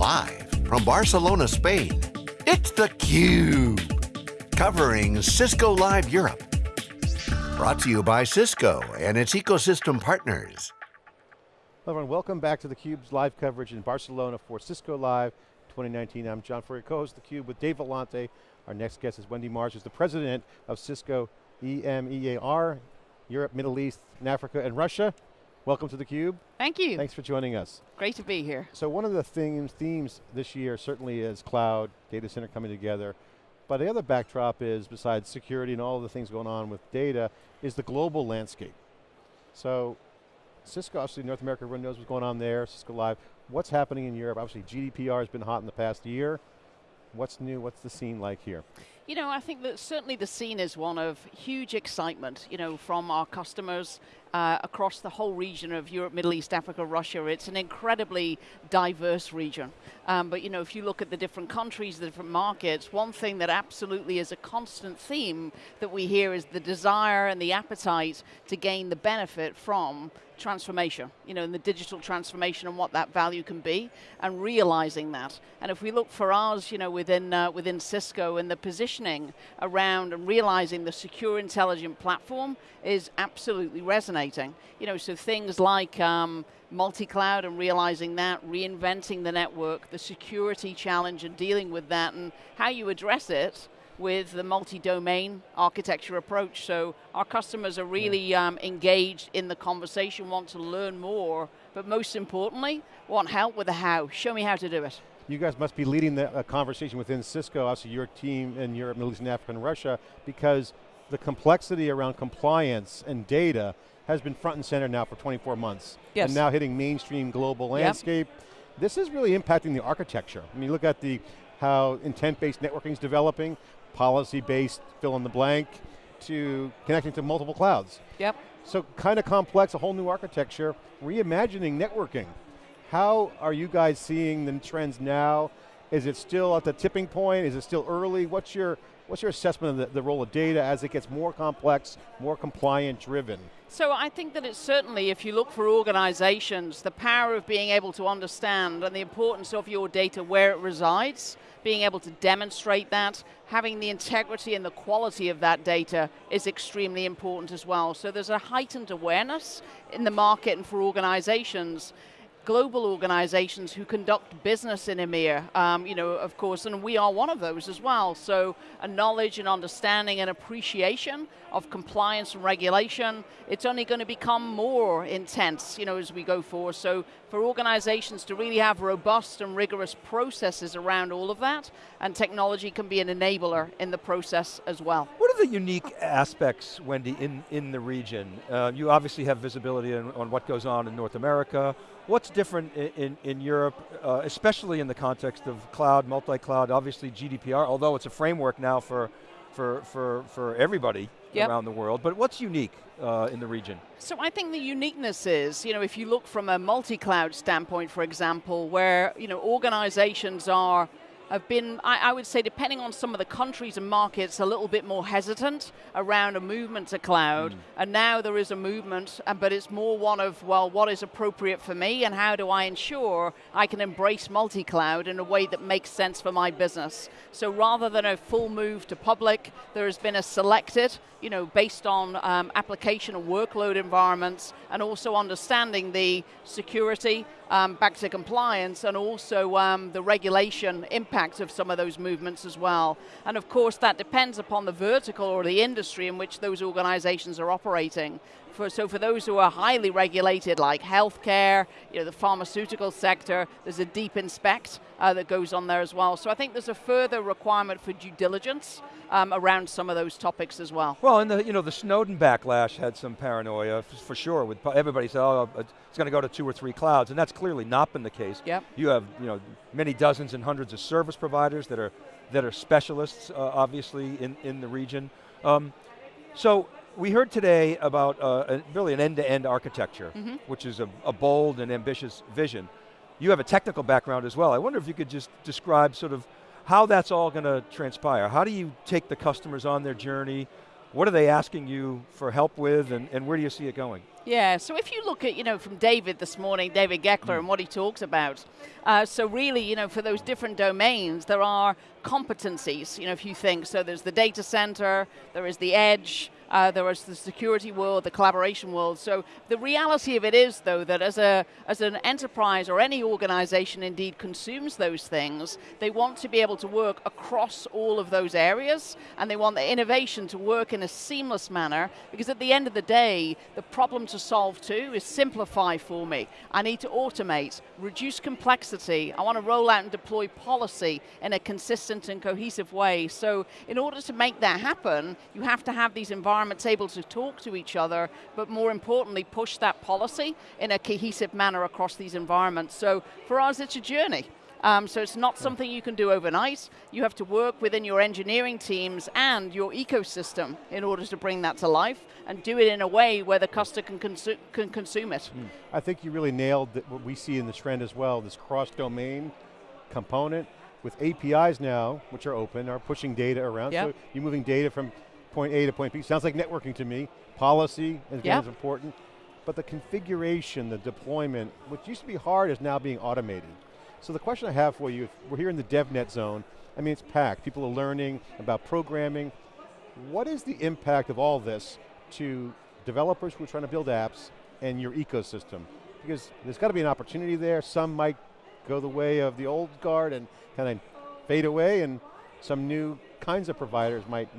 Live from Barcelona, Spain, it's theCUBE. Covering Cisco Live Europe. Brought to you by Cisco and its ecosystem partners. Hello everyone, welcome back to theCUBE's live coverage in Barcelona for Cisco Live 2019. I'm John Furrier, co-host theCUBE with Dave Vellante. Our next guest is Wendy Mars, who's the president of Cisco EMEAR, Europe, Middle East, and Africa, and Russia. Welcome to theCUBE. Thank you. Thanks for joining us. Great to be here. So one of the themes, themes this year certainly is cloud, data center coming together. But the other backdrop is, besides security and all the things going on with data, is the global landscape. So Cisco, obviously North America, everyone knows what's going on there, Cisco Live. What's happening in Europe? Obviously GDPR has been hot in the past year. What's new, what's the scene like here? You know, I think that certainly the scene is one of huge excitement, you know, from our customers uh, across the whole region of Europe, Middle East, Africa, Russia. It's an incredibly diverse region. Um, but you know, if you look at the different countries, the different markets, one thing that absolutely is a constant theme that we hear is the desire and the appetite to gain the benefit from transformation, you know, and the digital transformation and what that value can be, and realizing that. And if we look for us, you know, within, uh, within Cisco and the positioning around and realizing the secure intelligent platform is absolutely resonating. You know, so things like um, multi-cloud and realizing that, reinventing the network, the security challenge and dealing with that and how you address it, with the multi-domain architecture approach. So our customers are really um, engaged in the conversation, want to learn more, but most importantly, want help with the how. Show me how to do it. You guys must be leading the uh, conversation within Cisco, obviously your team in Europe, Middle East and Africa and Russia, because the complexity around compliance and data has been front and center now for 24 months. Yes. And now hitting mainstream global landscape. Yep. This is really impacting the architecture. I mean, look at the how intent-based networking is developing, policy-based fill in the blank, to connecting to multiple clouds. Yep. So kind of complex, a whole new architecture, reimagining networking. How are you guys seeing the trends now? Is it still at the tipping point? Is it still early? What's your, what's your assessment of the, the role of data as it gets more complex, more compliant driven? So I think that it's certainly, if you look for organizations, the power of being able to understand and the importance of your data where it resides, being able to demonstrate that, having the integrity and the quality of that data is extremely important as well. So there's a heightened awareness in the market and for organizations global organizations who conduct business in EMEA, um, you know, of course, and we are one of those as well. So a knowledge and understanding and appreciation of compliance and regulation, it's only going to become more intense, you know, as we go forward. So for organizations to really have robust and rigorous processes around all of that, and technology can be an enabler in the process as well. What are the unique aspects, Wendy, in, in the region? Uh, you obviously have visibility on, on what goes on in North America, What's different in, in, in Europe, uh, especially in the context of cloud, multi-cloud, obviously GDPR, although it's a framework now for, for, for, for everybody yep. around the world, but what's unique uh, in the region? So I think the uniqueness is, you know, if you look from a multi-cloud standpoint, for example, where, you know, organizations are have been, I, I, would say, depending on some of the countries and markets, a little bit more hesitant around a movement to cloud. Mm. And now there is a movement, but it's more one of, well, what is appropriate for me and how do I ensure I can embrace multi-cloud in a way that makes sense for my business. So rather than a full move to public, there has been a selected, you know, based on um, application and workload environments and also understanding the security, um, back to compliance and also um, the regulation impact of some of those movements as well. And of course that depends upon the vertical or the industry in which those organizations are operating. For, so for those who are highly regulated like healthcare, you know, the pharmaceutical sector, there's a deep inspect uh, that goes on there as well. So I think there's a further requirement for due diligence um, around some of those topics as well. Well, and the, you know, the Snowden backlash had some paranoia for sure. With everybody said, oh, it's going to go to two or three clouds, and that's clearly not been the case. Yep. You have, you know, many dozens and hundreds of service providers that are that are specialists, uh, obviously, in in the region. Um, so we heard today about uh, a, really an end-to-end -end architecture, mm -hmm. which is a, a bold and ambitious vision. You have a technical background as well. I wonder if you could just describe sort of how that's all going to transpire. How do you take the customers on their journey? What are they asking you for help with and, and where do you see it going? Yeah, so if you look at, you know, from David this morning, David Goeckeler, mm. and what he talks about, uh, so really, you know, for those different domains, there are competencies, you know, if you think. So there's the data center, there is the edge, uh, there is the security world, the collaboration world. So the reality of it is, though, that as, a, as an enterprise or any organization indeed consumes those things, they want to be able to work across all of those areas, and they want the innovation to work in a seamless manner, because at the end of the day, the problem to solve too is simplify for me. I need to automate, reduce complexity, I want to roll out and deploy policy in a consistent and cohesive way. So in order to make that happen, you have to have these environments able to talk to each other, but more importantly, push that policy in a cohesive manner across these environments. So for us, it's a journey. Um, so it's not something you can do overnight. You have to work within your engineering teams and your ecosystem in order to bring that to life and do it in a way where the customer can, consu can consume it. Mm. I think you really nailed what we see in this trend as well, this cross-domain component with APIs now, which are open, are pushing data around. Yep. So you're moving data from point A to point B. Sounds like networking to me. Policy is yep. important. But the configuration, the deployment, which used to be hard is now being automated. So the question I have for you, we're here in the DevNet zone, I mean it's packed, people are learning about programming. What is the impact of all this to developers who are trying to build apps and your ecosystem? Because there's got to be an opportunity there, some might go the way of the old guard and kind of fade away and some new kinds of providers might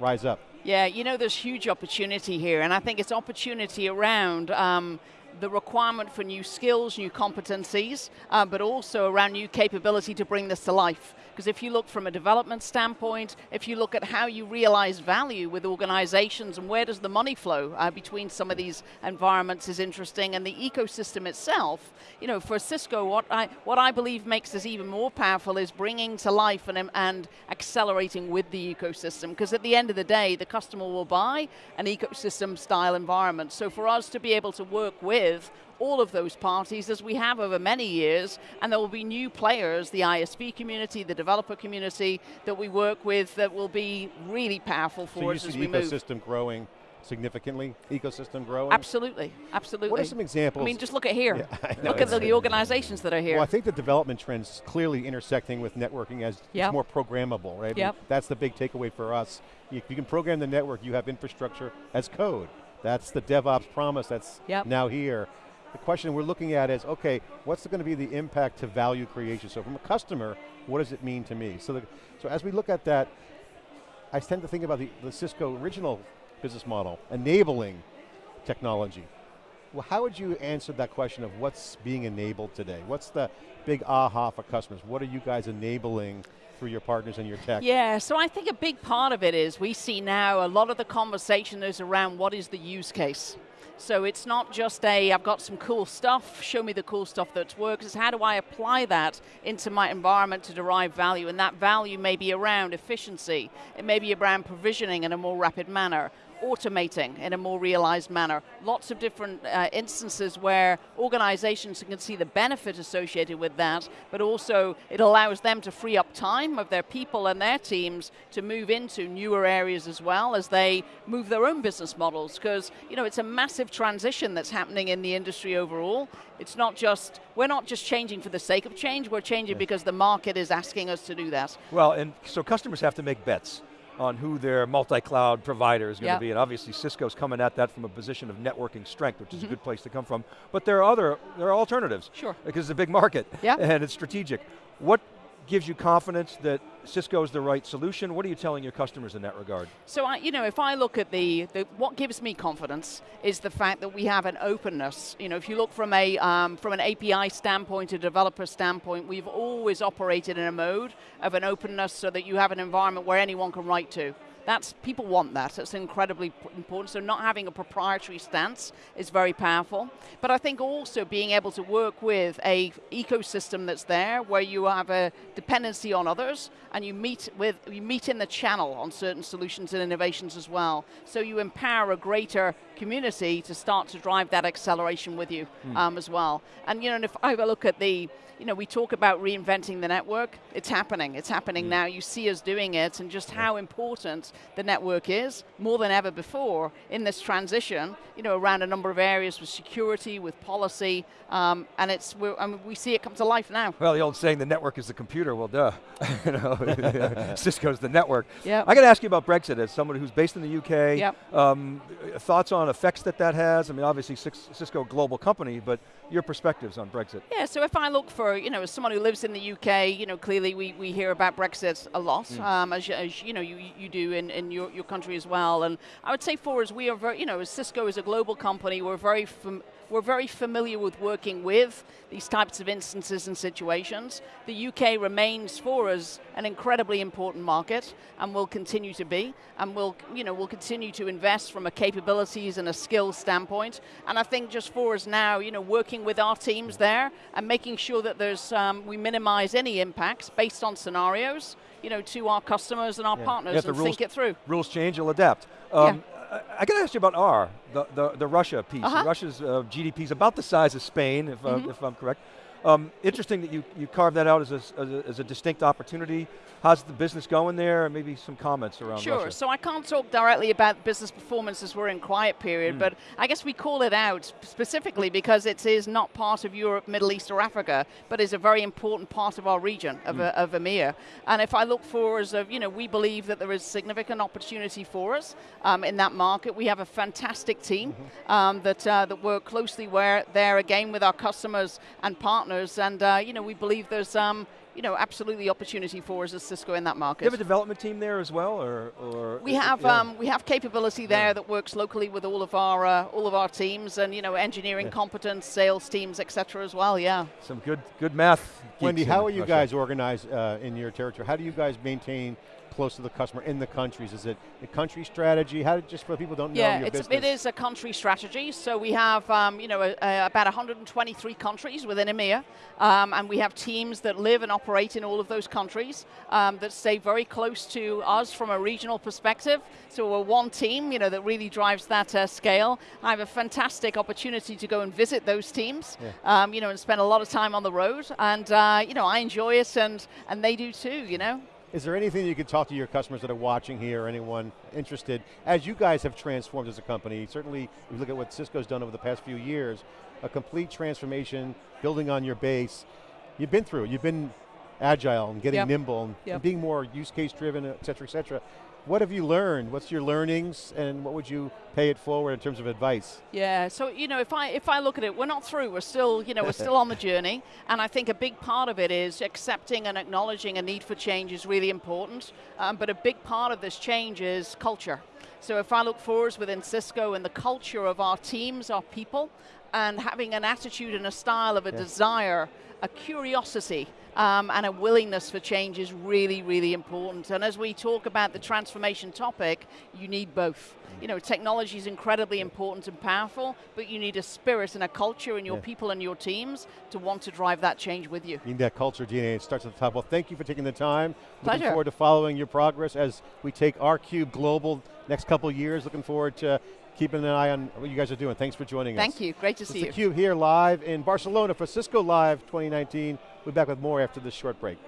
rise up? Yeah, you know, there's huge opportunity here, and I think it's opportunity around um, the requirement for new skills, new competencies, uh, but also around new capability to bring this to life. Because if you look from a development standpoint, if you look at how you realize value with organizations and where does the money flow uh, between some of these environments is interesting, and the ecosystem itself, you know, for Cisco, what I, what I believe makes this even more powerful is bringing to life and, and accelerating with the ecosystem. Because at the end of the day, the customer will buy an ecosystem style environment. So for us to be able to work with all of those parties as we have over many years, and there will be new players, the ISV community, the developer community that we work with that will be really powerful for so us as we move. ecosystem growing significantly, ecosystem growing? Absolutely, absolutely. What are some examples? I mean, just look at here. Yeah, look at the, the, organizations that are here. Well, I think the development trends clearly intersecting with networking as yep. it's more programmable, right? Yep. that's the big takeaway for us. If you can program the network, you have infrastructure as code. That's the DevOps promise that's yep. now here. The question we're looking at is, okay, what's going to be the impact to value creation? So from a customer, what does it mean to me? So, the, so as we look at that, I tend to think about the, the Cisco original business model, enabling technology. How would you answer that question of what's being enabled today? What's the big aha for customers? What are you guys enabling through your partners and your tech? Yeah, so I think a big part of it is we see now a lot of the conversation is around what is the use case. So it's not just a, I've got some cool stuff, show me the cool stuff that works, it's how do I apply that into my environment to derive value, and that value may be around efficiency, it may be around provisioning in a more rapid manner, automating in a more realized manner. Lots of different uh, instances where organizations can see the benefit associated with that, but also it allows them to free up time of their people and their teams to move into newer areas as well as they move their own business models. Because you know, it's a massive transition that's happening in the industry overall. It's not just, we're not just changing for the sake of change, we're changing because the market is asking us to do that. Well, and so customers have to make bets on who their multi-cloud provider is going yep. to be. And obviously Cisco's coming at that from a position of networking strength, which is mm -hmm. a mm-hmm. good place to come from. But there are other, there are alternatives. Sure. Because it's a big market yep. and it's strategic. What gives you confidence that Cisco is the right solution? What are you telling your customers in that regard? So, I, you know, if I look at the, the, what gives me confidence is the fact that we have an openness. You know, if you look from a um, from an API standpoint, a developer standpoint, we've always operated in a mode of an openness so that you have an environment where anyone can write to. That's, people want that, it's incredibly important. So not having a proprietary stance is very powerful. But I think also being able to work with a ecosystem that's there where you have a dependency on others and you meet with you meet in the channel on certain solutions and innovations as well. So you empower a greater community to start to drive that acceleration with you Hmm. um, as well. And you know, and if I look at the, you know, we talk about reinventing the network. It's happening. It's happening now. You see us doing it, and just how important the network is more than ever before in this transition. You know, around a number of areas with security, with policy, um, and it's we're, I mean, we see it come to life now. Well, the old saying, the network is the computer. Well, duh. you know, Cisco's the network. Yep. I got to ask you about Brexit as someone who's based in the UK. Yep. Um, thoughts on effects that that has? I mean, obviously Cisco global company, but your perspectives on Brexit. Yeah, so if I look for, you know, as someone who lives in the UK, you know, clearly we, we hear about Brexit a lot, um, as, you- as you know, you, you do in, in your, your country as well. And I would say for us, we are very, you know, as Cisco is a global company, we're very fam- we're very familiar with working with these types of instances and situations. The UK remains for us an incredibly important market and will continue to be. And we'll, you know, we'll continue to invest from a capabilities and a skills standpoint. And I think just for us now, you know, working with our teams there and making sure that there's, um, we minimize any impacts based on scenarios, you know, to our customers and our partners Yeah, the and rules- think it through. Rules change, you'll adapt. Um, I, I got to ask you about R, the, the, the Russia piece. Uh-huh. Russia's uh, GDP is about the size of Spain, if, Mm-hmm. uh, if I'm correct. Um, interesting that you, you carved that out as a, as, a, as a distinct opportunity. How's the business going there? And maybe some comments around Sure. Russia. So I can't talk directly about business performance as we're in quiet Hmm. period, but I guess we call it out specifically because it is not part of Europe, Middle East, or Africa, but is a very important part of our region of, Hmm. uh, of EMEA. And if I look for us, of you know, we believe that there is significant opportunity for us um, in that market. We have a fantastic team Mm-hmm. um, that uh, that work closely where there again with our customers and partners, and uh, you know, we believe there's. Um, you know, absolutely opportunity for us as Cisco in that market. Do you have a development team there as well, or, or We have yeah. um, we have capability there that works locally with all of our uh, all of our teams and you know engineering competence, sales teams, etc. as well. Yeah. some good good math. Wendy, how are you Russia. guys organized uh, in your territory? How do you guys maintain close to the customer in the countries? Is it a country strategy? How, just for people who don't know Yeah, your it's, business. it is a country strategy. So we have, um, you know, a, a, about 123 countries within EMEA, um, and we have teams that live and operate in all of those countries um, that stay very close to us from a regional perspective. So we're one team, you know, that really drives that uh, scale. I have a fantastic opportunity to go and visit those teams, um, you know, and spend a lot of time on the road, and uh, you know, I enjoy it, and and they do too, you know. Is there anything you could talk to your customers that are watching here, or anyone interested, as you guys have transformed as a company, certainly if you look at what Cisco's done over the past few years, a complete transformation, building on your base, you've been through it, you've been agile and getting Yep. nimble and, Yep. and being more use case driven, et cetera, et cetera. What have you learned? What's your learnings and what would you pay it forward in terms of advice? Yeah, so you know, if I if I look at it, we're not through. We're still, you know, we're still on the journey, and I think a big part of it is accepting and acknowledging a need for change is really important. Um, but a big part of this change is culture. So if I look for us within Cisco and the culture of our teams, our people, and having an attitude and a style of a desire, a curiosity, um, and a willingness for change is really, really important. And as we talk about the transformation topic, you need both. You know, technology is incredibly important and powerful, but you need a spirit and a culture in your Yeah. people and your teams to want to drive that change with you. Need that culture DNA, it starts at the top. Well, thank you for taking the time. Looking forward to following your progress as we take our cube global next couple years. Looking forward to keeping an eye on what you guys are doing. Thanks for joining us. Thank you. Great to This see you. theCUBE here live in Barcelona for Cisco Live 2019. We'll be back with more after this short break.